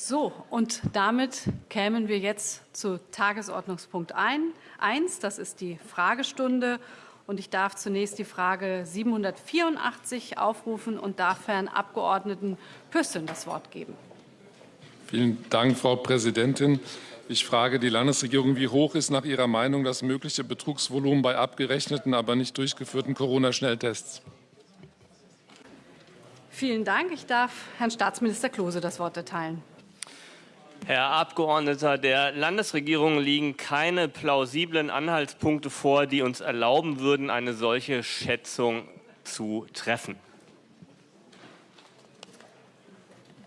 So, und damit kämen wir jetzt zu Tagesordnungspunkt 1. Das ist die Fragestunde. Und ich darf zunächst die Frage 784 aufrufen und darf Herrn Abgeordneten Püssen das Wort geben. Vielen Dank, Frau Präsidentin. Ich frage die Landesregierung, wie hoch ist nach Ihrer Meinung das mögliche Betrugsvolumen bei abgerechneten, aber nicht durchgeführten Corona-Schnelltests? Vielen Dank. Ich darf Herrn Staatsminister Klose das Wort erteilen. Herr Abgeordneter, der Landesregierung liegen keine plausiblen Anhaltspunkte vor, die uns erlauben würden, eine solche Schätzung zu treffen.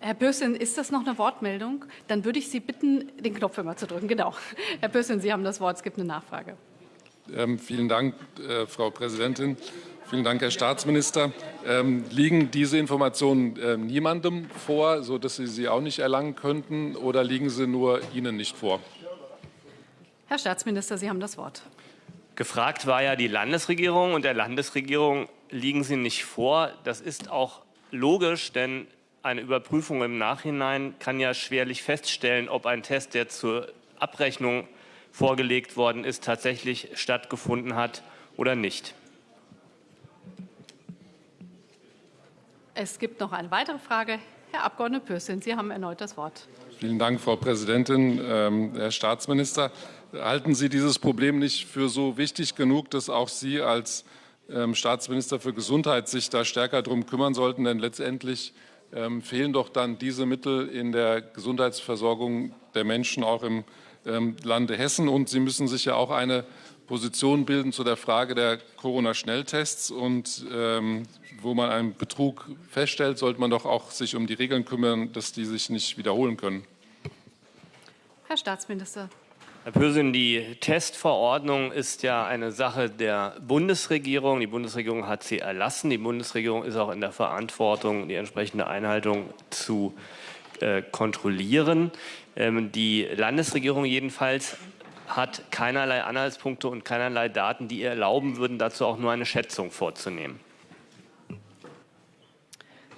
Herr Bössin, ist das noch eine Wortmeldung? Dann würde ich Sie bitten, den Knopf immer zu drücken. Genau. Herr Bössin, Sie haben das Wort. Es gibt eine Nachfrage. Ähm, vielen Dank, äh, Frau Präsidentin. Vielen Dank, Herr Staatsminister. Ähm, liegen diese Informationen äh, niemandem vor, sodass Sie sie auch nicht erlangen könnten, oder liegen sie nur Ihnen nicht vor? Herr Staatsminister, Sie haben das Wort. Gefragt war ja die Landesregierung und der Landesregierung liegen sie nicht vor. Das ist auch logisch, denn eine Überprüfung im Nachhinein kann ja schwerlich feststellen, ob ein Test, der zur Abrechnung vorgelegt worden ist, tatsächlich stattgefunden hat oder nicht. Es gibt noch eine weitere Frage. Herr Abg. Pürsün, Sie haben erneut das Wort. Vielen Dank, Frau Präsidentin. Ähm, Herr Staatsminister, halten Sie dieses Problem nicht für so wichtig genug, dass auch Sie als ähm, Staatsminister für Gesundheit sich da stärker darum kümmern sollten? Denn letztendlich ähm, fehlen doch dann diese Mittel in der Gesundheitsversorgung der Menschen auch im ähm, Lande Hessen. Und Sie müssen sich ja auch eine Position bilden zu der Frage der Corona-Schnelltests. Und ähm, wo man einen Betrug feststellt, sollte man doch auch sich um die Regeln kümmern, dass die sich nicht wiederholen können. Herr Staatsminister. Herr Pösing, die Testverordnung ist ja eine Sache der Bundesregierung. Die Bundesregierung hat sie erlassen. Die Bundesregierung ist auch in der Verantwortung, die entsprechende Einhaltung zu äh, kontrollieren. Ähm, die Landesregierung jedenfalls hat keinerlei Anhaltspunkte und keinerlei Daten, die ihr erlauben würden, dazu auch nur eine Schätzung vorzunehmen.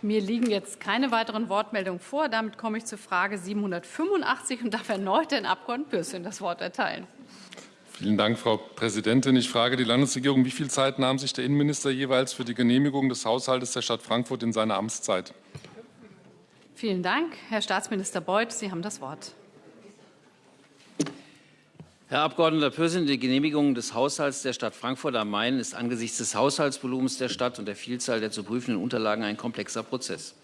Mir liegen jetzt keine weiteren Wortmeldungen vor. Damit komme ich zur Frage 785 und darf erneut den Abg. Pürsün das Wort erteilen. Vielen Dank, Frau Präsidentin. Ich frage die Landesregierung, wie viel Zeit nahm sich der Innenminister jeweils für die Genehmigung des Haushaltes der Stadt Frankfurt in seiner Amtszeit? Vielen Dank. Herr Staatsminister Beuth, Sie haben das Wort. Herr Abg. Pürsün, die Genehmigung des Haushalts der Stadt Frankfurt am Main ist angesichts des Haushaltsvolumens der Stadt und der Vielzahl der zu prüfenden Unterlagen ein komplexer Prozess.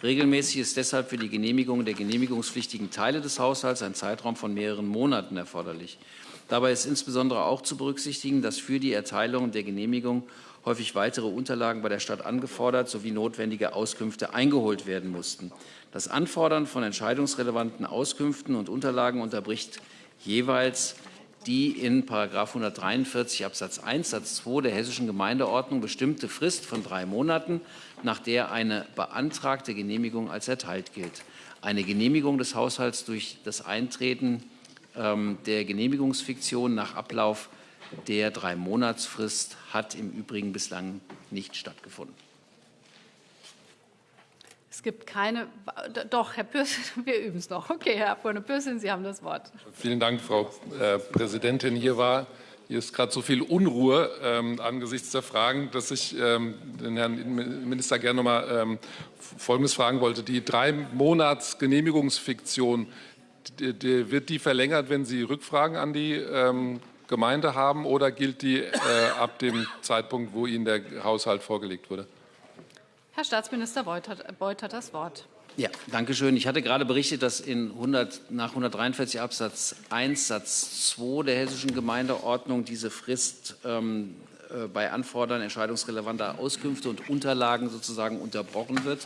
Regelmäßig ist deshalb für die Genehmigung der genehmigungspflichtigen Teile des Haushalts ein Zeitraum von mehreren Monaten erforderlich. Dabei ist insbesondere auch zu berücksichtigen, dass für die Erteilung der Genehmigung häufig weitere Unterlagen bei der Stadt angefordert sowie notwendige Auskünfte eingeholt werden mussten. Das Anfordern von entscheidungsrelevanten Auskünften und Unterlagen unterbricht jeweils die in § 143 Absatz 1 Satz 2 der Hessischen Gemeindeordnung bestimmte Frist von drei Monaten, nach der eine beantragte Genehmigung als erteilt gilt. Eine Genehmigung des Haushalts durch das Eintreten ähm, der Genehmigungsfiktion nach Ablauf der Drei-Monatsfrist hat im Übrigen bislang nicht stattgefunden. Es gibt keine. Doch, Herr Pürsün, wir üben es noch. Okay, Herr Abg. Pürsün, Sie haben das Wort. Vielen Dank, Frau äh, Präsidentin. Hier war hier ist gerade so viel Unruhe ähm, angesichts der Fragen, dass ich ähm, den Herrn Minister gerne noch mal ähm, Folgendes fragen wollte. Die drei Monats Genehmigungsfiktion, die, die, wird die verlängert, wenn Sie Rückfragen an die ähm, Gemeinde haben, oder gilt die äh, ab dem Zeitpunkt, wo Ihnen der Haushalt vorgelegt wurde? Herr Staatsminister Beuth hat, das Wort. Ja, danke schön. Ich hatte gerade berichtet, dass in 100, nach 143 Absatz 1 Satz 2 der hessischen Gemeindeordnung diese Frist ähm, äh, bei Anfordern entscheidungsrelevanter Auskünfte und Unterlagen sozusagen unterbrochen wird.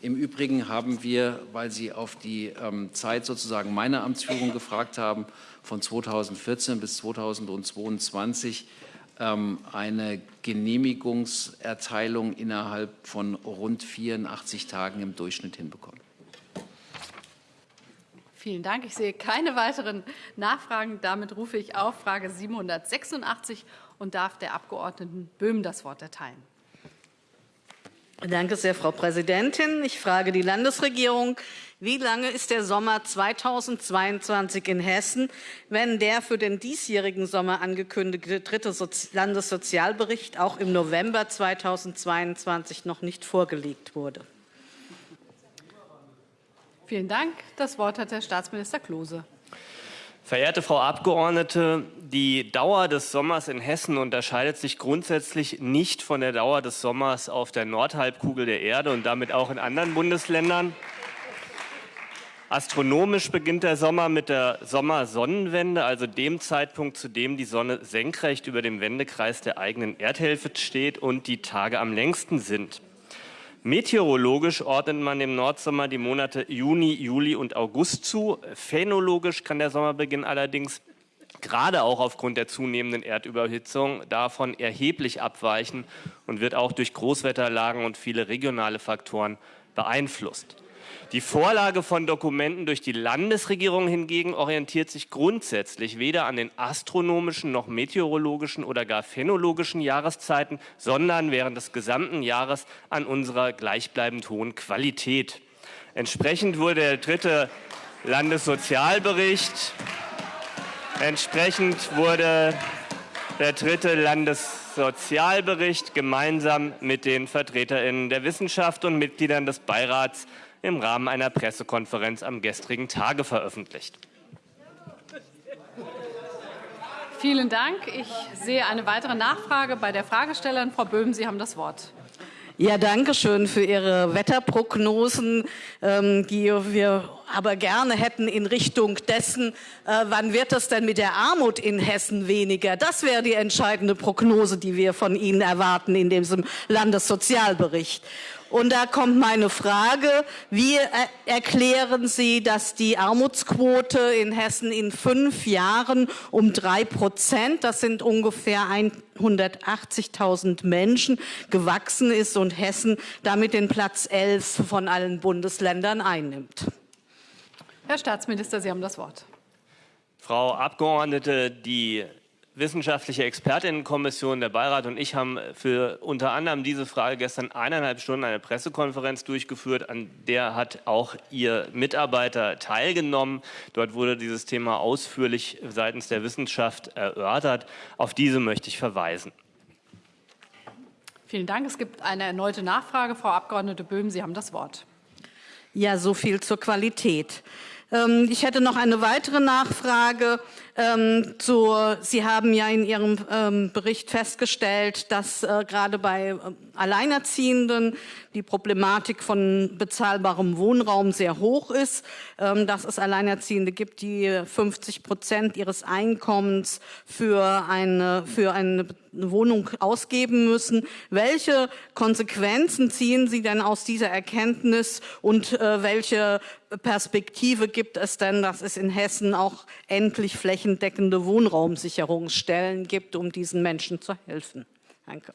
Im Übrigen haben wir, weil Sie auf die ähm, Zeit sozusagen meiner Amtsführung gefragt haben, von 2014 bis 2022 ähm, eine Genehmigungserteilung innerhalb von rund 84 Tagen im Durchschnitt hinbekommen. Vielen Dank. Ich sehe keine weiteren Nachfragen. Damit rufe ich auf Frage 786 und darf der Abg. Böhm das Wort erteilen. Danke sehr, Frau Präsidentin. Ich frage die Landesregierung, wie lange ist der Sommer 2022 in Hessen, wenn der für den diesjährigen Sommer angekündigte dritte Landessozialbericht auch im November 2022 noch nicht vorgelegt wurde? Vielen Dank. Das Wort hat Herr Staatsminister Klose. Verehrte Frau Abgeordnete, die Dauer des Sommers in Hessen unterscheidet sich grundsätzlich nicht von der Dauer des Sommers auf der Nordhalbkugel der Erde und damit auch in anderen Bundesländern. Astronomisch beginnt der Sommer mit der Sommersonnenwende, also dem Zeitpunkt, zu dem die Sonne senkrecht über dem Wendekreis der eigenen Erdhälfte steht und die Tage am längsten sind. Meteorologisch ordnet man dem Nordsommer die Monate Juni, Juli und August zu. Phänologisch kann der Sommerbeginn allerdings gerade auch aufgrund der zunehmenden Erdüberhitzung davon erheblich abweichen und wird auch durch Großwetterlagen und viele regionale Faktoren beeinflusst. Die Vorlage von Dokumenten durch die Landesregierung hingegen orientiert sich grundsätzlich weder an den astronomischen noch meteorologischen oder gar phänologischen Jahreszeiten, sondern während des gesamten Jahres an unserer gleichbleibend hohen Qualität. Entsprechend wurde der dritte Landessozialbericht, entsprechend wurde der dritte Landessozialbericht gemeinsam mit den VertreterInnen der Wissenschaft und Mitgliedern des Beirats im Rahmen einer Pressekonferenz am gestrigen Tage veröffentlicht. Vielen Dank. Ich sehe eine weitere Nachfrage bei der Fragestellerin. Frau Böhm, Sie haben das Wort. Ja, danke schön für Ihre Wetterprognosen, ähm, die wir aber gerne hätten in Richtung dessen, äh, wann wird es denn mit der Armut in Hessen weniger? Das wäre die entscheidende Prognose, die wir von Ihnen erwarten in diesem Landessozialbericht. Und da kommt meine Frage, wie erklären Sie, dass die Armutsquote in Hessen in fünf Jahren um drei Prozent, das sind ungefähr 180.000 Menschen, gewachsen ist und Hessen damit den Platz 11 von allen Bundesländern einnimmt? Herr Staatsminister, Sie haben das Wort. Frau Abgeordnete, die wissenschaftliche Expertinnenkommission, der Beirat und ich haben für unter anderem diese Frage gestern eineinhalb Stunden eine Pressekonferenz durchgeführt, an der hat auch Ihr Mitarbeiter teilgenommen. Dort wurde dieses Thema ausführlich seitens der Wissenschaft erörtert. Auf diese möchte ich verweisen. Vielen Dank. Es gibt eine erneute Nachfrage. Frau Abgeordnete Böhm, Sie haben das Wort. Ja, so viel zur Qualität. Ähm, ich hätte noch eine weitere Nachfrage. Ähm, Sie haben ja in Ihrem ähm, Bericht festgestellt, dass äh, gerade bei Alleinerziehenden die Problematik von bezahlbarem Wohnraum sehr hoch ist, dass es Alleinerziehende gibt, die 50 Prozent ihres Einkommens für eine, für eine Wohnung ausgeben müssen. Welche Konsequenzen ziehen Sie denn aus dieser Erkenntnis und äh, welche Perspektive gibt es denn, dass es in Hessen auch endlich flächendeckende Wohnraumsicherungsstellen gibt, um diesen Menschen zu helfen? Danke.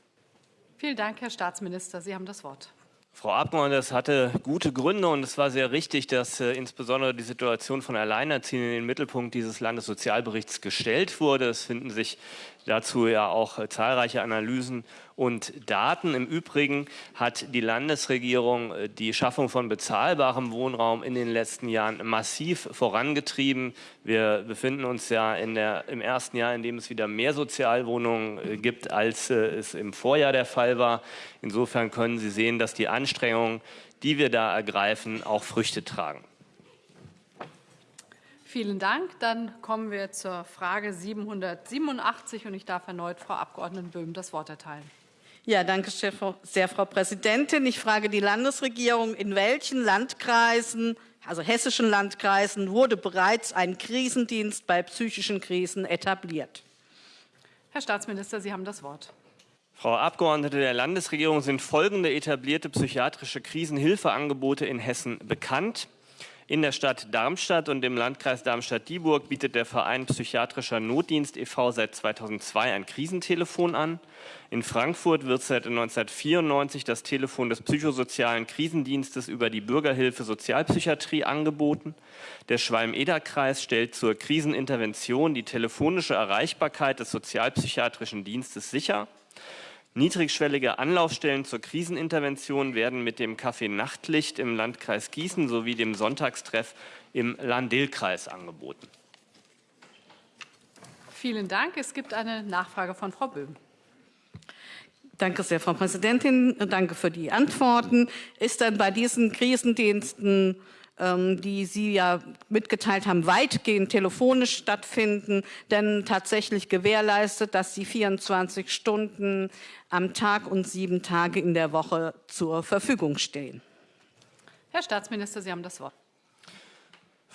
Vielen Dank, Herr Staatsminister. Sie haben das Wort. Frau Abgeordnete, es hatte gute Gründe und es war sehr richtig, dass äh, insbesondere die Situation von Alleinerziehenden in den Mittelpunkt dieses Landessozialberichts gestellt wurde. Es finden sich dazu ja auch äh, zahlreiche Analysen und Daten. Im Übrigen hat die Landesregierung äh, die Schaffung von bezahlbarem Wohnraum in den letzten Jahren massiv vorangetrieben. Wir befinden uns ja der, im ersten Jahr, in dem es wieder mehr Sozialwohnungen äh, gibt, als es im Vorjahr der Fall war. Insofern können Sie sehen, dass die Anstrengungen, die wir da ergreifen, auch Früchte tragen. Vielen Dank. Dann kommen wir zur Frage 787 und ich darf erneut Frau Abg. Böhm das Wort erteilen. Ja, danke sehr, Frau Präsidentin. Ich frage die Landesregierung, in welchen Landkreisen, also hessischen Landkreisen, wurde bereits ein Krisendienst bei psychischen Krisen etabliert? Herr Staatsminister, Sie haben das Wort. Frau Abgeordnete der Landesregierung sind folgende etablierte psychiatrische Krisenhilfeangebote in Hessen bekannt. In der Stadt Darmstadt und im Landkreis Darmstadt-Dieburg bietet der Verein Psychiatrischer Notdienst e.V. seit 2002 ein Krisentelefon an. In Frankfurt wird seit 1994 das Telefon des psychosozialen Krisendienstes über die Bürgerhilfe Sozialpsychiatrie angeboten. Der Schwalm-Eder-Kreis stellt zur Krisenintervention die telefonische Erreichbarkeit des sozialpsychiatrischen Dienstes sicher. Niedrigschwellige Anlaufstellen zur Krisenintervention werden mit dem Café Nachtlicht im Landkreis Gießen sowie dem Sonntagstreff im Lahn-Dill-Kreis angeboten. Vielen Dank. Es gibt eine Nachfrage von Frau Böhm. Danke sehr, Frau Präsidentin. Danke für die Antworten. Ist dann bei diesen Krisendiensten, die Sie ja mitgeteilt haben, weitgehend telefonisch stattfinden, denn tatsächlich gewährleistet, dass sie 24 Stunden am Tag und sieben Tage in der Woche zur Verfügung stehen? Herr Staatsminister, Sie haben das Wort.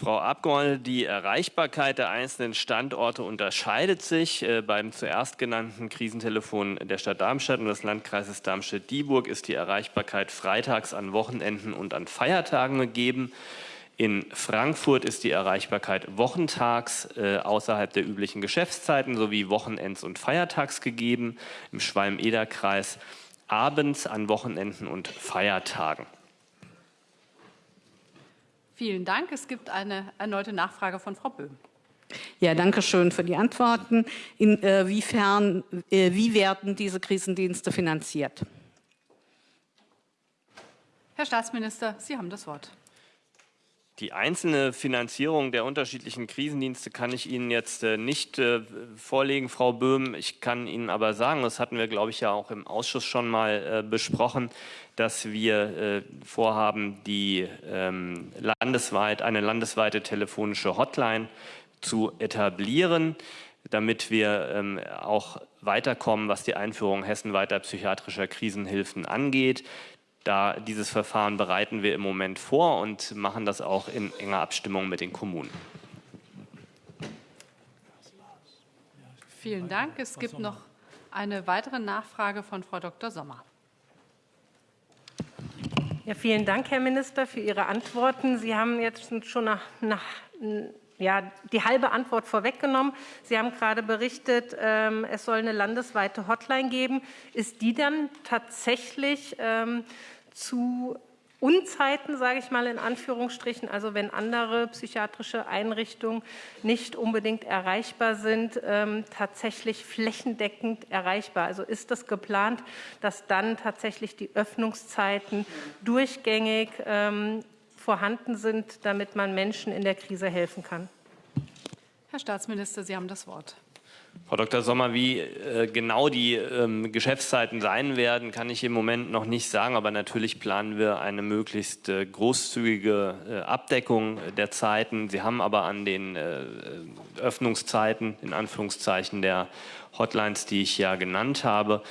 Frau Abgeordnete, die Erreichbarkeit der einzelnen Standorte unterscheidet sich. Äh, beim zuerst genannten Krisentelefon der Stadt Darmstadt und des Landkreises Darmstadt-Dieburg ist die Erreichbarkeit freitags an Wochenenden und an Feiertagen gegeben. In Frankfurt ist die Erreichbarkeit wochentags äh, außerhalb der üblichen Geschäftszeiten sowie Wochenends- und Feiertags gegeben. Im Schwalm-Eder-Kreis abends an Wochenenden und Feiertagen. Vielen Dank. Es gibt eine erneute Nachfrage von Frau Böhm. Ja, danke schön für die Antworten. Inwiefern, äh, wie werden diese Krisendienste finanziert? Herr Staatsminister, Sie haben das Wort. Die einzelne Finanzierung der unterschiedlichen Krisendienste kann ich Ihnen jetzt äh, nicht äh, vorlegen, Frau Böhm. Ich kann Ihnen aber sagen, das hatten wir, glaube ich, ja auch im Ausschuss schon mal äh, besprochen, dass wir vorhaben, die ähm, landesweit, eine landesweite telefonische Hotline zu etablieren, damit wir ähm, auch weiterkommen, was die Einführung hessenweiter psychiatrischer Krisenhilfen angeht. Da dieses Verfahren bereiten wir im Moment vor und machen das auch in enger Abstimmung mit den Kommunen. Vielen Dank. Es gibt noch eine weitere Nachfrage von Frau Dr. Sommer. Ja, vielen Dank, Herr Minister, für Ihre Antworten. Sie haben jetzt schon nach, nach ja, die halbe Antwort vorweggenommen. Sie haben gerade berichtet, ähm, es soll eine landesweite Hotline geben. Ist die dann tatsächlich ähm, zu Unzeiten, sage ich mal in Anführungsstrichen, also wenn andere psychiatrische Einrichtungen nicht unbedingt erreichbar sind, ähm, tatsächlich flächendeckend erreichbar. Also ist das geplant, dass dann tatsächlich die Öffnungszeiten durchgängig ähm, vorhanden sind, damit man Menschen in der Krise helfen kann? Herr Staatsminister, Sie haben das Wort. Frau Dr. Sommer, wie äh, genau die ähm, Geschäftszeiten sein werden, kann ich im Moment noch nicht sagen, aber natürlich planen wir eine möglichst äh, großzügige äh, Abdeckung der Zeiten. Sie haben aber an den äh, Öffnungszeiten, in Anführungszeichen, der Hotlines, die ich ja genannt habe,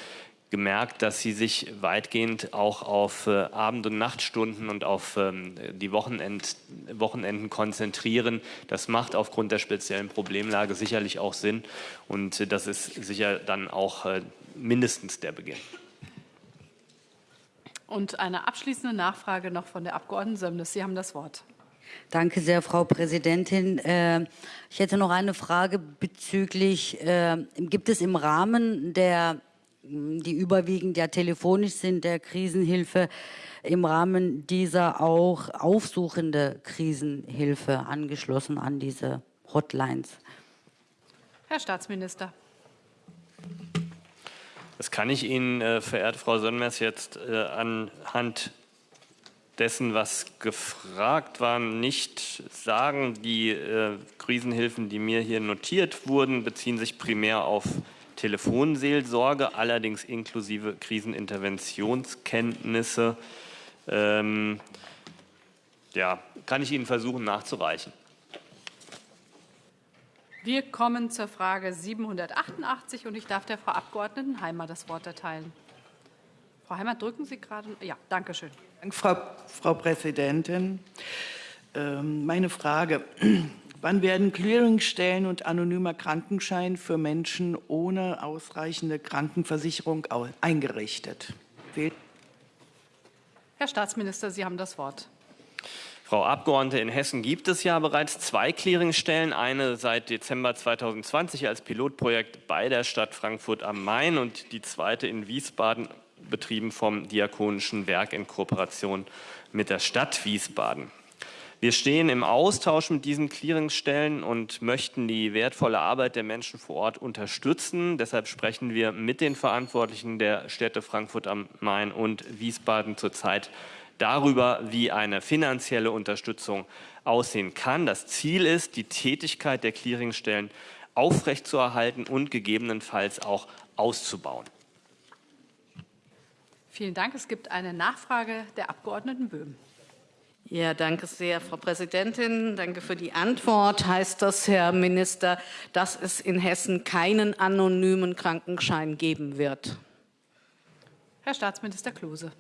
gemerkt, dass sie sich weitgehend auch auf äh, Abend- und Nachtstunden und auf ähm, die Wochenend, Wochenenden konzentrieren. Das macht aufgrund der speziellen Problemlage sicherlich auch Sinn und äh, das ist sicher dann auch äh, mindestens der Beginn. Und eine abschließende Nachfrage noch von der Abgeordneten Sömnes. Sie haben das Wort. Danke sehr, Frau Präsidentin. Äh, ich hätte noch eine Frage bezüglich, äh, gibt es im Rahmen der die überwiegend ja telefonisch sind, der Krisenhilfe, im Rahmen dieser auch aufsuchende Krisenhilfe angeschlossen an diese Hotlines. Herr Staatsminister. Das kann ich Ihnen, äh, verehrte Frau Sönmers, jetzt äh, anhand dessen, was gefragt war, nicht sagen. Die äh, Krisenhilfen, die mir hier notiert wurden, beziehen sich primär auf Telefonseelsorge, allerdings inklusive Kriseninterventionskenntnisse. Ähm, ja, kann ich Ihnen versuchen nachzureichen. Wir kommen zur Frage 788 und ich darf der Frau Abgeordneten Heimer das Wort erteilen. Frau Heimer, drücken Sie gerade? Ja, danke schön. Dank, Frau, Frau Präsidentin. Ähm, meine Frage. Wann werden Clearingstellen und anonymer Krankenschein für Menschen ohne ausreichende Krankenversicherung eingerichtet? Herr Staatsminister, Sie haben das Wort. Frau Abgeordnete, in Hessen gibt es ja bereits zwei Clearingstellen, eine seit Dezember 2020 als Pilotprojekt bei der Stadt Frankfurt am Main und die zweite in Wiesbaden, betrieben vom Diakonischen Werk in Kooperation mit der Stadt Wiesbaden. Wir stehen im Austausch mit diesen Clearingstellen und möchten die wertvolle Arbeit der Menschen vor Ort unterstützen. Deshalb sprechen wir mit den Verantwortlichen der Städte Frankfurt am Main und Wiesbaden zurzeit darüber, wie eine finanzielle Unterstützung aussehen kann. Das Ziel ist, die Tätigkeit der Clearingstellen aufrechtzuerhalten und gegebenenfalls auch auszubauen. Vielen Dank. Es gibt eine Nachfrage der Abgeordneten Böhm. Ja, danke sehr, Frau Präsidentin. Danke für die Antwort. Heißt das, Herr Minister, dass es in Hessen keinen anonymen Krankenschein geben wird? Herr Staatsminister Klose.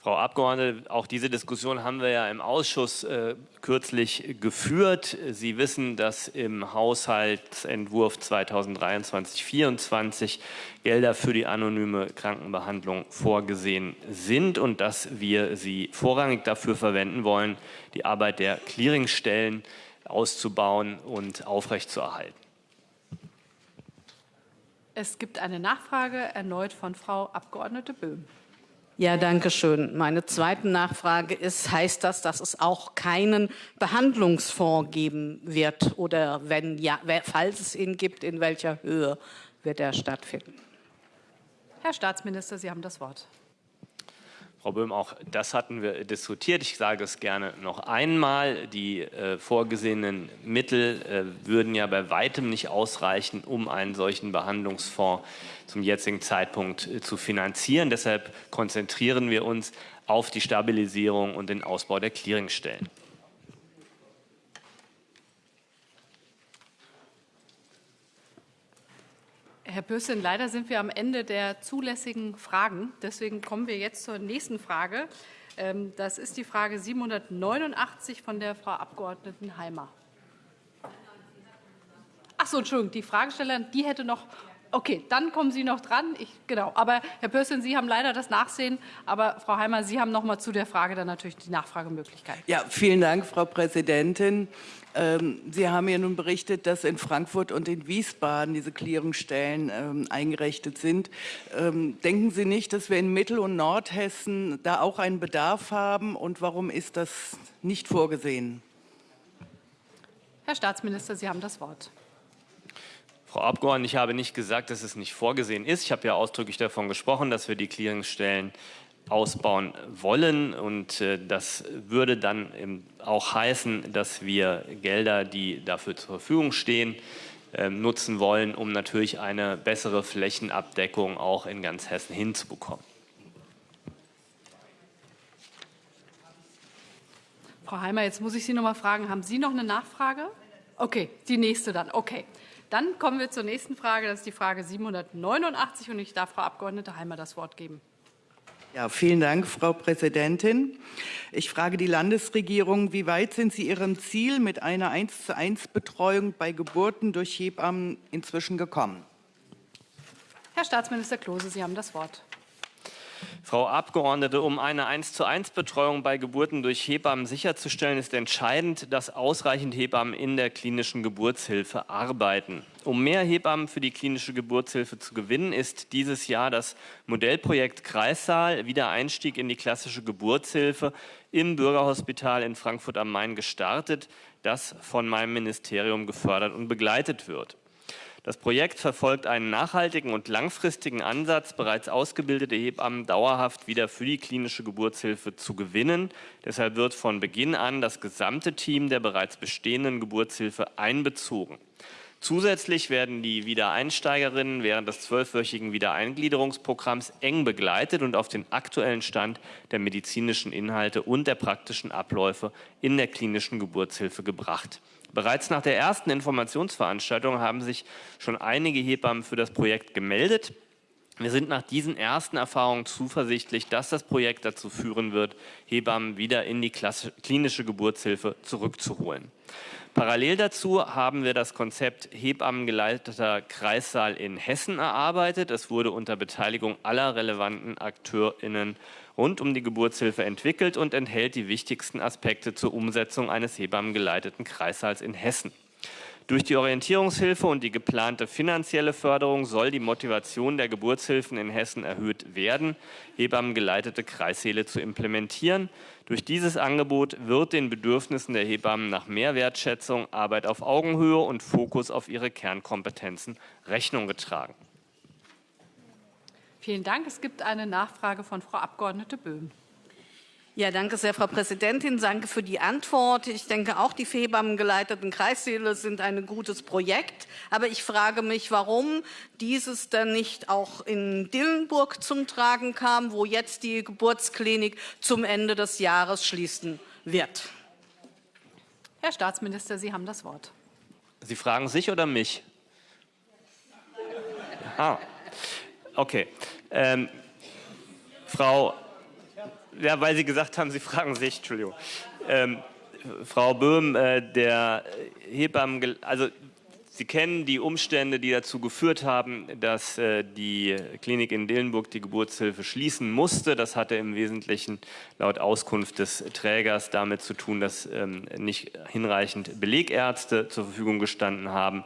Frau Abgeordnete, auch diese Diskussion haben wir ja im Ausschuss äh, kürzlich geführt. Sie wissen, dass im Haushaltsentwurf 2023-2024 Gelder für die anonyme Krankenbehandlung vorgesehen sind und dass wir sie vorrangig dafür verwenden wollen, die Arbeit der Clearingstellen auszubauen und aufrechtzuerhalten. Es gibt eine Nachfrage erneut von Frau Abgeordnete Böhm. Ja, danke schön. Meine zweite Nachfrage ist, heißt das, dass es auch keinen Behandlungsfonds geben wird? Oder wenn ja, falls es ihn gibt, in welcher Höhe wird er stattfinden? Herr Staatsminister, Sie haben das Wort. Frau Böhm, auch das hatten wir diskutiert. Ich sage es gerne noch einmal. Die äh, vorgesehenen Mittel äh, würden ja bei weitem nicht ausreichen, um einen solchen Behandlungsfonds zum jetzigen Zeitpunkt äh, zu finanzieren. Deshalb konzentrieren wir uns auf die Stabilisierung und den Ausbau der Clearingstellen. Herr Bössin, leider sind wir am Ende der zulässigen Fragen. Deswegen kommen wir jetzt zur nächsten Frage. Ähm, das ist die Frage 789 von der Frau Abgeordneten Heimer. Ach so, Entschuldigung, die Fragestellerin, die hätte noch Okay, dann kommen Sie noch dran. Ich, genau. Aber Herr Pörsün, Sie haben leider das Nachsehen. Aber Frau Heimer, Sie haben noch mal zu der Frage dann natürlich die Nachfragemöglichkeit. Ja, vielen Dank, Frau Präsidentin. Ähm, Sie haben ja nun berichtet, dass in Frankfurt und in Wiesbaden diese Clearingstellen ähm, eingerichtet sind. Ähm, denken Sie nicht, dass wir in Mittel- und Nordhessen da auch einen Bedarf haben? Und warum ist das nicht vorgesehen? Herr Staatsminister, Sie haben das Wort. Frau Abgeordnete, ich habe nicht gesagt, dass es nicht vorgesehen ist. Ich habe ja ausdrücklich davon gesprochen, dass wir die Clearingstellen ausbauen wollen. Und äh, das würde dann auch heißen, dass wir Gelder, die dafür zur Verfügung stehen, äh, nutzen wollen, um natürlich eine bessere Flächenabdeckung auch in ganz Hessen hinzubekommen. Frau Heimer, jetzt muss ich Sie noch mal fragen, haben Sie noch eine Nachfrage? Okay, die nächste dann. Okay. Dann kommen wir zur nächsten Frage. Das ist die Frage 789 und ich darf Frau Abgeordnete Heimer das Wort geben. Ja, vielen Dank, Frau Präsidentin. Ich frage die Landesregierung, wie weit sind Sie Ihrem Ziel mit einer 1 zu 1 Betreuung bei Geburten durch Hebammen inzwischen gekommen? Herr Staatsminister Klose, Sie haben das Wort. Frau Abgeordnete, um eine 1 zu 1 Betreuung bei Geburten durch Hebammen sicherzustellen, ist entscheidend, dass ausreichend Hebammen in der klinischen Geburtshilfe arbeiten. Um mehr Hebammen für die klinische Geburtshilfe zu gewinnen, ist dieses Jahr das Modellprojekt Kreissaal Wiedereinstieg in die klassische Geburtshilfe im Bürgerhospital in Frankfurt am Main gestartet, das von meinem Ministerium gefördert und begleitet wird. Das Projekt verfolgt einen nachhaltigen und langfristigen Ansatz, bereits ausgebildete Hebammen dauerhaft wieder für die klinische Geburtshilfe zu gewinnen. Deshalb wird von Beginn an das gesamte Team der bereits bestehenden Geburtshilfe einbezogen. Zusätzlich werden die Wiedereinsteigerinnen während des zwölfwöchigen Wiedereingliederungsprogramms eng begleitet und auf den aktuellen Stand der medizinischen Inhalte und der praktischen Abläufe in der klinischen Geburtshilfe gebracht. Bereits nach der ersten Informationsveranstaltung haben sich schon einige Hebammen für das Projekt gemeldet. Wir sind nach diesen ersten Erfahrungen zuversichtlich, dass das Projekt dazu führen wird, Hebammen wieder in die klinische Geburtshilfe zurückzuholen. Parallel dazu haben wir das Konzept Hebammengeleiteter Kreissaal in Hessen erarbeitet. Es wurde unter Beteiligung aller relevanten AkteurInnen rund um die Geburtshilfe entwickelt und enthält die wichtigsten Aspekte zur Umsetzung eines hebammengeleiteten Kreissaals in Hessen. Durch die Orientierungshilfe und die geplante finanzielle Förderung soll die Motivation der Geburtshilfen in Hessen erhöht werden, Hebammengeleitete Kreissäle zu implementieren. Durch dieses Angebot wird den Bedürfnissen der Hebammen nach mehr Wertschätzung, Arbeit auf Augenhöhe und Fokus auf ihre Kernkompetenzen Rechnung getragen. Vielen Dank. Es gibt eine Nachfrage von Frau Abgeordnete Böhm. Ja, danke sehr, Frau Präsidentin. Danke für die Antwort. Ich denke auch, die Hebammengeleiteten Kreissäle sind ein gutes Projekt. Aber ich frage mich, warum dieses dann nicht auch in Dillenburg zum Tragen kam, wo jetzt die Geburtsklinik zum Ende des Jahres schließen wird. Herr Staatsminister, Sie haben das Wort. Sie fragen sich oder mich? Ah, okay. Ähm, Frau ja, weil Sie gesagt haben, Sie fragen sich, Entschuldigung. Ähm, Frau Böhm, äh, der Hebammen, also Sie kennen die Umstände, die dazu geführt haben, dass äh, die Klinik in Dillenburg die Geburtshilfe schließen musste. Das hatte im Wesentlichen laut Auskunft des Trägers damit zu tun, dass ähm, nicht hinreichend Belegärzte zur Verfügung gestanden haben.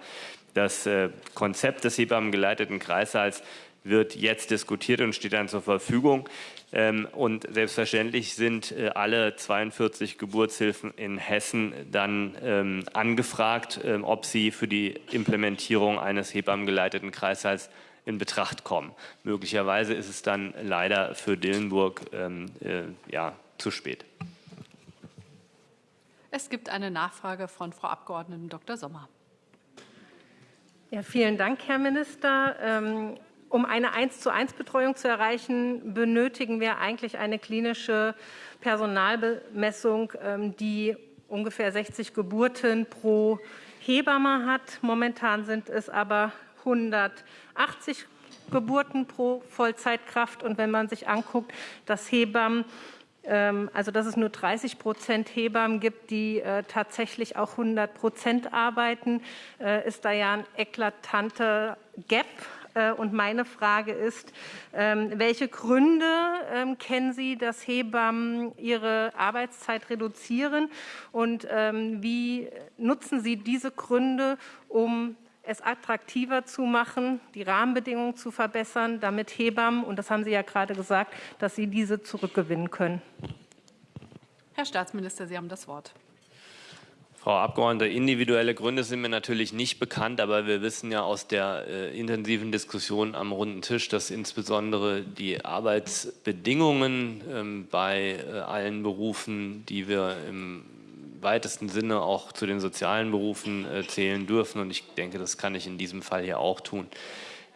Das äh, Konzept des Hebammengeleiteten Kreissaals wird jetzt diskutiert und steht dann zur Verfügung. Ähm, und selbstverständlich sind äh, alle 42 Geburtshilfen in Hessen dann ähm, angefragt, ähm, ob sie für die Implementierung eines hebammengeleiteten Kreißsaals in Betracht kommen. Möglicherweise ist es dann leider für Dillenburg äh, ja, zu spät. Es gibt eine Nachfrage von Frau Abgeordneten Dr. Sommer. Ja, vielen Dank, Herr Minister. Um eine 1 zu 1 Betreuung zu erreichen, benötigen wir eigentlich eine klinische Personalbemessung, ähm, die ungefähr 60 Geburten pro Hebamme hat. Momentan sind es aber 180 Geburten pro Vollzeitkraft. Und wenn man sich anguckt, dass Hebammen ähm, also dass es nur 30 Prozent Hebammen gibt, die äh, tatsächlich auch 100 Prozent arbeiten, äh, ist da ja ein eklatanter Gap. Äh, und meine Frage ist, ähm, welche Gründe ähm, kennen Sie, dass Hebammen ihre Arbeitszeit reduzieren? Und ähm, wie nutzen Sie diese Gründe, um es attraktiver zu machen, die Rahmenbedingungen zu verbessern, damit Hebammen, und das haben Sie ja gerade gesagt, dass Sie diese zurückgewinnen können? Herr Staatsminister, Sie haben das Wort. Frau Abgeordnete, individuelle Gründe sind mir natürlich nicht bekannt, aber wir wissen ja aus der äh, intensiven Diskussion am runden Tisch, dass insbesondere die Arbeitsbedingungen ähm, bei äh, allen Berufen, die wir im weitesten Sinne auch zu den sozialen Berufen äh, zählen dürfen, und ich denke, das kann ich in diesem Fall hier auch tun,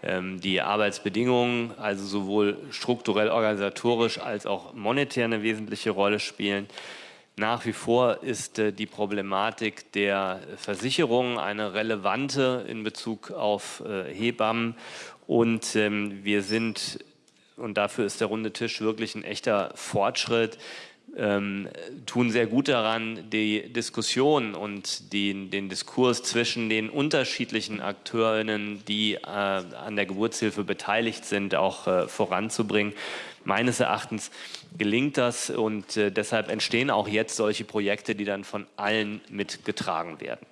ähm, die Arbeitsbedingungen, also sowohl strukturell organisatorisch als auch monetär eine wesentliche Rolle spielen. Nach wie vor ist äh, die Problematik der Versicherung eine relevante in Bezug auf äh, Hebammen. Und ähm, wir sind, und dafür ist der runde Tisch wirklich ein echter Fortschritt, ähm, tun sehr gut daran, die Diskussion und die, den Diskurs zwischen den unterschiedlichen Akteurinnen, die äh, an der Geburtshilfe beteiligt sind, auch äh, voranzubringen. Meines Erachtens gelingt das und äh, deshalb entstehen auch jetzt solche Projekte, die dann von allen mitgetragen werden.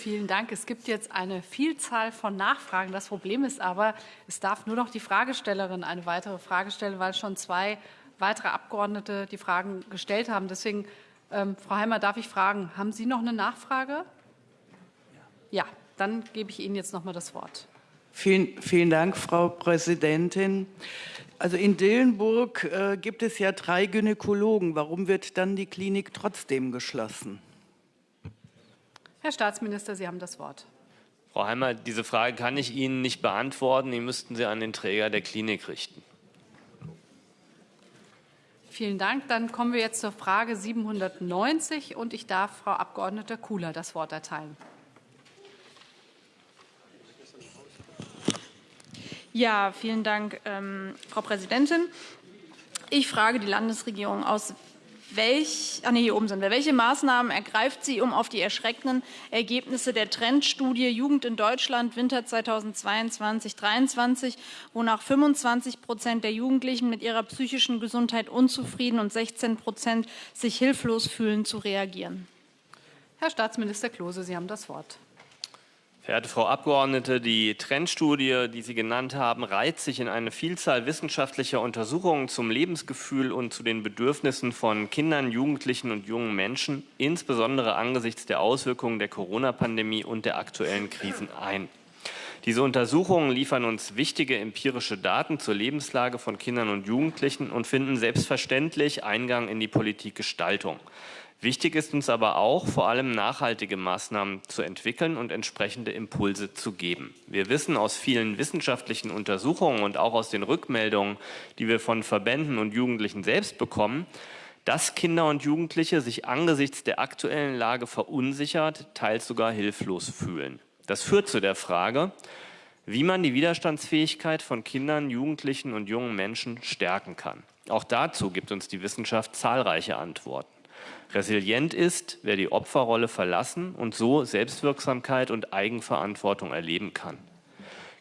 Vielen Dank. Es gibt jetzt eine Vielzahl von Nachfragen. Das Problem ist aber, es darf nur noch die Fragestellerin eine weitere Frage stellen, weil schon zwei weitere Abgeordnete die Fragen gestellt haben. Deswegen, ähm, Frau Heimer, darf ich fragen, haben Sie noch eine Nachfrage? Ja, dann gebe ich Ihnen jetzt noch mal das Wort. Vielen, vielen Dank, Frau Präsidentin. Also in Dillenburg äh, gibt es ja drei Gynäkologen. Warum wird dann die Klinik trotzdem geschlossen? Herr Staatsminister, Sie haben das Wort. Frau Heimer, diese Frage kann ich Ihnen nicht beantworten. Die müssten Sie an den Träger der Klinik richten. Vielen Dank. Dann kommen wir jetzt zur Frage 790 und ich darf Frau Abgeordnete Kula das Wort erteilen. Ja, vielen Dank, ähm, Frau Präsidentin. Ich frage die Landesregierung aus welch, ach nee, hier oben sind wir. Welche Maßnahmen ergreift sie, um auf die erschreckenden Ergebnisse der Trendstudie Jugend in Deutschland Winter 2022-23, wonach 25 Prozent der Jugendlichen mit ihrer psychischen Gesundheit unzufrieden und 16 Prozent sich hilflos fühlen, zu reagieren? Herr Staatsminister Klose, Sie haben das Wort. Verehrte Frau Abgeordnete, die Trendstudie, die Sie genannt haben, reiht sich in eine Vielzahl wissenschaftlicher Untersuchungen zum Lebensgefühl und zu den Bedürfnissen von Kindern, Jugendlichen und jungen Menschen, insbesondere angesichts der Auswirkungen der Corona-Pandemie und der aktuellen Krisen ein. Diese Untersuchungen liefern uns wichtige empirische Daten zur Lebenslage von Kindern und Jugendlichen und finden selbstverständlich Eingang in die Politikgestaltung. Wichtig ist uns aber auch, vor allem nachhaltige Maßnahmen zu entwickeln und entsprechende Impulse zu geben. Wir wissen aus vielen wissenschaftlichen Untersuchungen und auch aus den Rückmeldungen, die wir von Verbänden und Jugendlichen selbst bekommen, dass Kinder und Jugendliche sich angesichts der aktuellen Lage verunsichert, teils sogar hilflos fühlen. Das führt zu der Frage, wie man die Widerstandsfähigkeit von Kindern, Jugendlichen und jungen Menschen stärken kann. Auch dazu gibt uns die Wissenschaft zahlreiche Antworten. Resilient ist, wer die Opferrolle verlassen und so Selbstwirksamkeit und Eigenverantwortung erleben kann.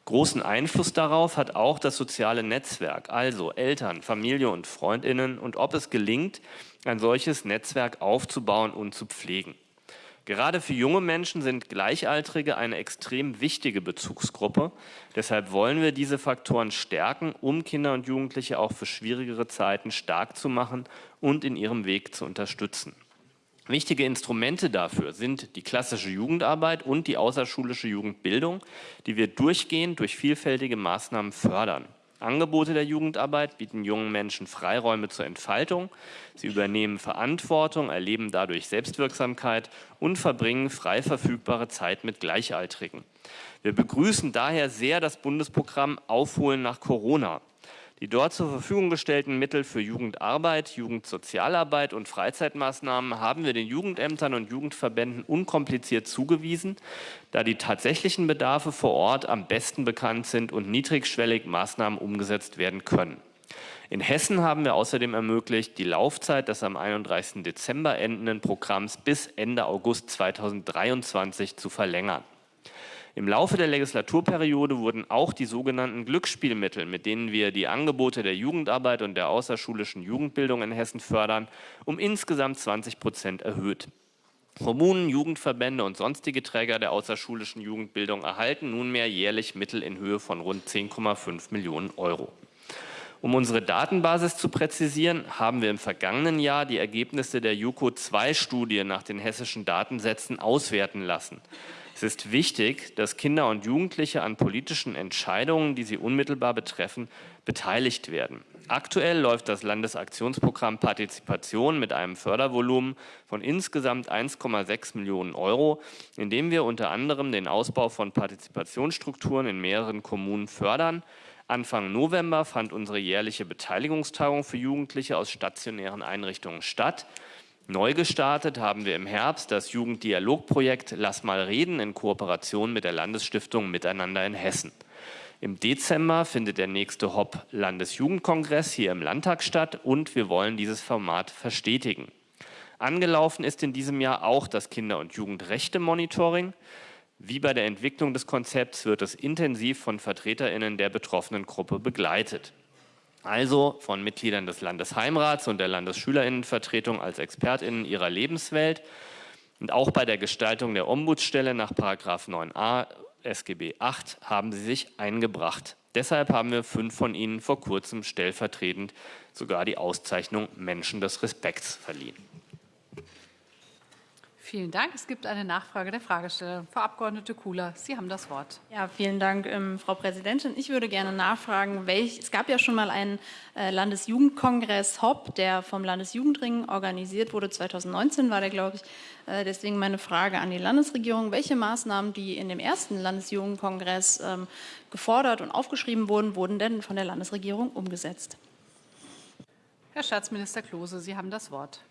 Großen Einfluss darauf hat auch das soziale Netzwerk, also Eltern, Familie und Freundinnen und ob es gelingt, ein solches Netzwerk aufzubauen und zu pflegen. Gerade für junge Menschen sind Gleichaltrige eine extrem wichtige Bezugsgruppe. Deshalb wollen wir diese Faktoren stärken, um Kinder und Jugendliche auch für schwierigere Zeiten stark zu machen und in ihrem Weg zu unterstützen. Wichtige Instrumente dafür sind die klassische Jugendarbeit und die außerschulische Jugendbildung, die wir durchgehend durch vielfältige Maßnahmen fördern. Angebote der Jugendarbeit bieten jungen Menschen Freiräume zur Entfaltung. Sie übernehmen Verantwortung, erleben dadurch Selbstwirksamkeit und verbringen frei verfügbare Zeit mit Gleichaltrigen. Wir begrüßen daher sehr das Bundesprogramm Aufholen nach Corona. Die dort zur Verfügung gestellten Mittel für Jugendarbeit, Jugendsozialarbeit und Freizeitmaßnahmen haben wir den Jugendämtern und Jugendverbänden unkompliziert zugewiesen, da die tatsächlichen Bedarfe vor Ort am besten bekannt sind und niedrigschwellig Maßnahmen umgesetzt werden können. In Hessen haben wir außerdem ermöglicht, die Laufzeit des am 31. Dezember endenden Programms bis Ende August 2023 zu verlängern. Im Laufe der Legislaturperiode wurden auch die sogenannten Glücksspielmittel, mit denen wir die Angebote der Jugendarbeit und der außerschulischen Jugendbildung in Hessen fördern, um insgesamt 20 Prozent erhöht. Kommunen, Jugendverbände und sonstige Träger der außerschulischen Jugendbildung erhalten nunmehr jährlich Mittel in Höhe von rund 10,5 Millionen Euro. Um unsere Datenbasis zu präzisieren, haben wir im vergangenen Jahr die Ergebnisse der JUKO-2-Studie nach den hessischen Datensätzen auswerten lassen. Es ist wichtig, dass Kinder und Jugendliche an politischen Entscheidungen, die sie unmittelbar betreffen, beteiligt werden. Aktuell läuft das Landesaktionsprogramm Partizipation mit einem Fördervolumen von insgesamt 1,6 Millionen Euro, in dem wir unter anderem den Ausbau von Partizipationsstrukturen in mehreren Kommunen fördern. Anfang November fand unsere jährliche Beteiligungstagung für Jugendliche aus stationären Einrichtungen statt. Neu gestartet haben wir im Herbst das Jugenddialogprojekt Lass mal reden in Kooperation mit der Landesstiftung Miteinander in Hessen. Im Dezember findet der nächste HOP Landesjugendkongress hier im Landtag statt und wir wollen dieses Format verstetigen. Angelaufen ist in diesem Jahr auch das Kinder- und Jugendrechte-Monitoring. Wie bei der Entwicklung des Konzepts wird es intensiv von VertreterInnen der betroffenen Gruppe begleitet also von Mitgliedern des Landesheimrats und der Landesschülerinnenvertretung als ExpertInnen ihrer Lebenswelt. Und auch bei der Gestaltung der Ombudsstelle nach 9a SGB 8 haben sie sich eingebracht. Deshalb haben wir fünf von ihnen vor kurzem stellvertretend sogar die Auszeichnung Menschen des Respekts verliehen. Vielen Dank. Es gibt eine Nachfrage der Fragesteller. Frau Abgeordnete Kula, Sie haben das Wort. Ja, vielen Dank, ähm, Frau Präsidentin. Ich würde gerne nachfragen, welch, es gab ja schon mal einen äh, Landesjugendkongress HOP, der vom Landesjugendring organisiert wurde. 2019 war der, glaube ich. Äh, deswegen meine Frage an die Landesregierung. Welche Maßnahmen, die in dem ersten Landesjugendkongress ähm, gefordert und aufgeschrieben wurden, wurden denn von der Landesregierung umgesetzt? Herr Staatsminister Klose, Sie haben das Wort.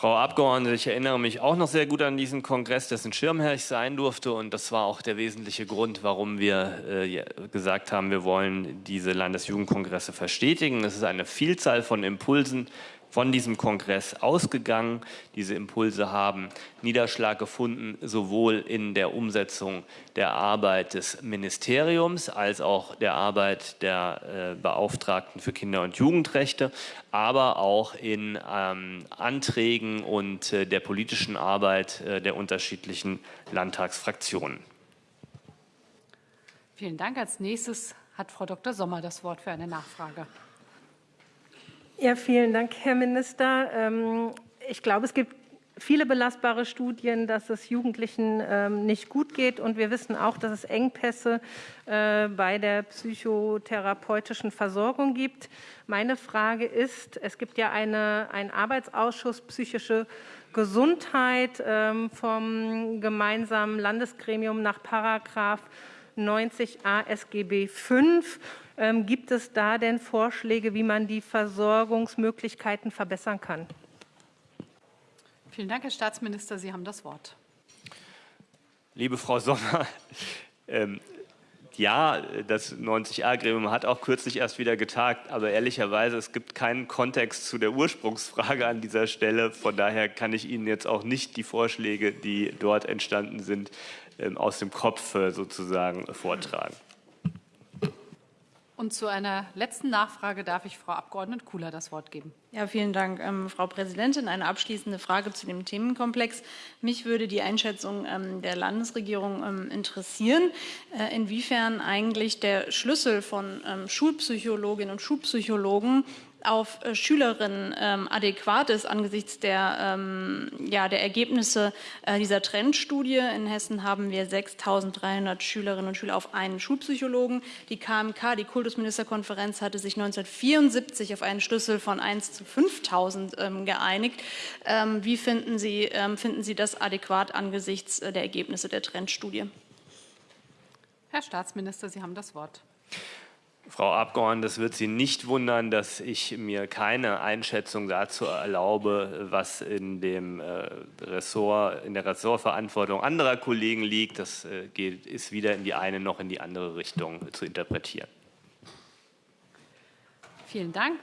Frau Abgeordnete, ich erinnere mich auch noch sehr gut an diesen Kongress, dessen Schirmherr ich sein durfte. Und das war auch der wesentliche Grund, warum wir äh, gesagt haben, wir wollen diese Landesjugendkongresse verstetigen. Es ist eine Vielzahl von Impulsen, von diesem Kongress ausgegangen. Diese Impulse haben Niederschlag gefunden, sowohl in der Umsetzung der Arbeit des Ministeriums als auch der Arbeit der äh, Beauftragten für Kinder- und Jugendrechte, aber auch in ähm, Anträgen und äh, der politischen Arbeit äh, der unterschiedlichen Landtagsfraktionen. Vielen Dank. Als nächstes hat Frau Dr. Sommer das Wort für eine Nachfrage. Ja, vielen Dank, Herr Minister. Ähm, ich glaube, es gibt viele belastbare Studien, dass es Jugendlichen ähm, nicht gut geht. Und wir wissen auch, dass es Engpässe äh, bei der psychotherapeutischen Versorgung gibt. Meine Frage ist, es gibt ja eine, einen Arbeitsausschuss psychische Gesundheit ähm, vom gemeinsamen Landesgremium nach Paragraph 90a SGB V. Ähm, gibt es da denn Vorschläge, wie man die Versorgungsmöglichkeiten verbessern kann? Vielen Dank, Herr Staatsminister. Sie haben das Wort. Liebe Frau Sommer, ähm, ja, das 90a-Gremium hat auch kürzlich erst wieder getagt, aber ehrlicherweise, es gibt keinen Kontext zu der Ursprungsfrage an dieser Stelle. Von daher kann ich Ihnen jetzt auch nicht die Vorschläge, die dort entstanden sind, aus dem Kopf äh, sozusagen vortragen. Und zu einer letzten Nachfrage darf ich Frau Abg. Kula das Wort geben. Ja, vielen Dank, ähm, Frau Präsidentin. Eine abschließende Frage zu dem Themenkomplex. Mich würde die Einschätzung ähm, der Landesregierung ähm, interessieren, äh, inwiefern eigentlich der Schlüssel von ähm, Schulpsychologinnen und Schulpsychologen auf äh, Schülerinnen ähm, adäquat ist angesichts der, ähm, ja, der Ergebnisse äh, dieser Trendstudie. In Hessen haben wir 6.300 Schülerinnen und Schüler auf einen Schulpsychologen. Die KMK, die Kultusministerkonferenz, hatte sich 1974 auf einen Schlüssel von 1 zu 5.000 ähm, geeinigt. Ähm, wie finden Sie, ähm, finden Sie das adäquat angesichts äh, der Ergebnisse der Trendstudie? Herr Staatsminister, Sie haben das Wort. Frau Abgeordnete, es wird Sie nicht wundern, dass ich mir keine Einschätzung dazu erlaube, was in dem äh, Ressort, in der Ressortverantwortung anderer Kollegen liegt. Das äh, geht, ist weder in die eine noch in die andere Richtung zu interpretieren. Vielen Dank.